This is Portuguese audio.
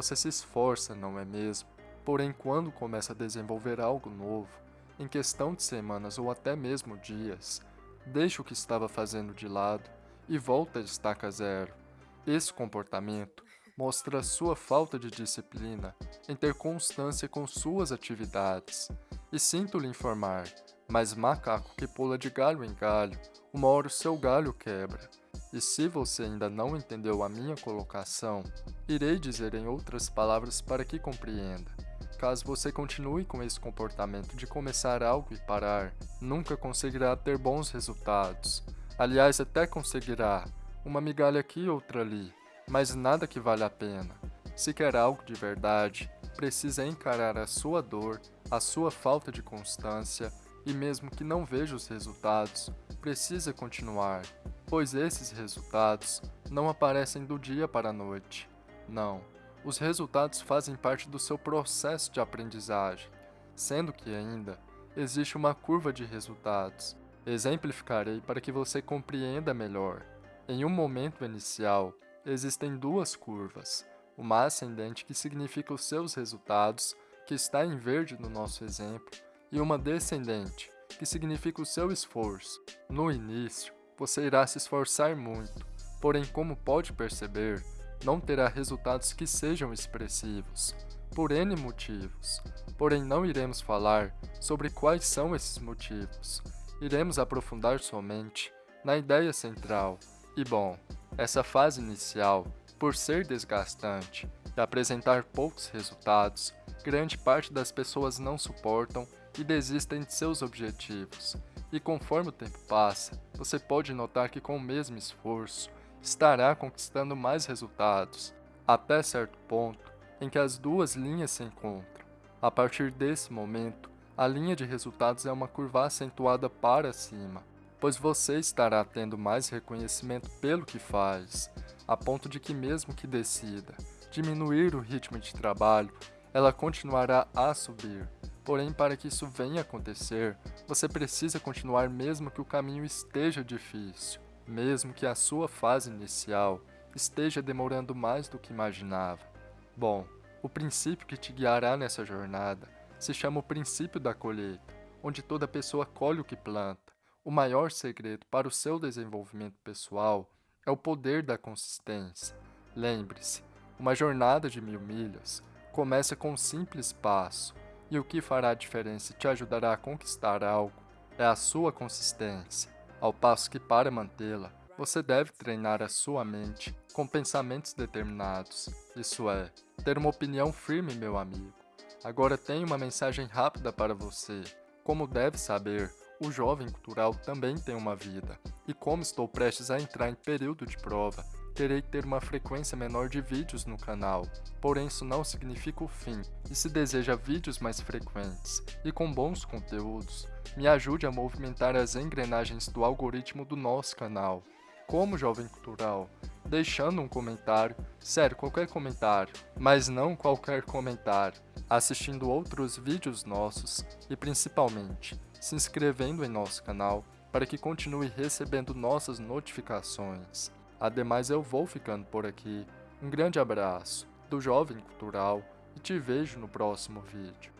Você se esforça, não é mesmo? Porém, quando começa a desenvolver algo novo, em questão de semanas ou até mesmo dias, deixa o que estava fazendo de lado e volta a estaca zero. Esse comportamento mostra sua falta de disciplina em ter constância com suas atividades. E sinto lhe informar, mas macaco que pula de galho em galho, uma hora o seu galho quebra. E se você ainda não entendeu a minha colocação, irei dizer em outras palavras para que compreenda. Caso você continue com esse comportamento de começar algo e parar, nunca conseguirá ter bons resultados. Aliás, até conseguirá, uma migalha aqui e outra ali, mas nada que vale a pena. Se quer algo de verdade, precisa encarar a sua dor, a sua falta de constância, e mesmo que não veja os resultados, precisa continuar, pois esses resultados não aparecem do dia para a noite. Não, os resultados fazem parte do seu processo de aprendizagem, sendo que ainda existe uma curva de resultados. Exemplificarei para que você compreenda melhor. Em um momento inicial, existem duas curvas, uma ascendente que significa os seus resultados, que está em verde no nosso exemplo, e uma descendente, que significa o seu esforço. No início, você irá se esforçar muito, porém como pode perceber, não terá resultados que sejam expressivos, por N motivos. Porém, não iremos falar sobre quais são esses motivos. Iremos aprofundar somente na ideia central. E bom, essa fase inicial, por ser desgastante e apresentar poucos resultados, grande parte das pessoas não suportam e desistem de seus objetivos. E conforme o tempo passa, você pode notar que com o mesmo esforço, estará conquistando mais resultados, até certo ponto em que as duas linhas se encontram. A partir desse momento, a linha de resultados é uma curva acentuada para cima, pois você estará tendo mais reconhecimento pelo que faz, a ponto de que mesmo que decida diminuir o ritmo de trabalho, ela continuará a subir. Porém, para que isso venha acontecer, você precisa continuar mesmo que o caminho esteja difícil mesmo que a sua fase inicial esteja demorando mais do que imaginava. Bom, o princípio que te guiará nessa jornada se chama o princípio da colheita, onde toda pessoa colhe o que planta. O maior segredo para o seu desenvolvimento pessoal é o poder da consistência. Lembre-se, uma jornada de mil milhas começa com um simples passo, e o que fará a diferença? E te ajudará a conquistar algo. É a sua consistência. Ao passo que para mantê-la, você deve treinar a sua mente com pensamentos determinados, isso é, ter uma opinião firme, meu amigo. Agora tenho uma mensagem rápida para você. Como deve saber, o jovem cultural também tem uma vida, e como estou prestes a entrar em período de prova, terei que ter uma frequência menor de vídeos no canal, porém isso não significa o fim, e se deseja vídeos mais frequentes e com bons conteúdos, me ajude a movimentar as engrenagens do algoritmo do nosso canal. Como Jovem Cultural, deixando um comentário, sério, qualquer comentário, mas não qualquer comentário, assistindo outros vídeos nossos e principalmente se inscrevendo em nosso canal para que continue recebendo nossas notificações. Ademais, eu vou ficando por aqui. Um grande abraço do Jovem Cultural e te vejo no próximo vídeo.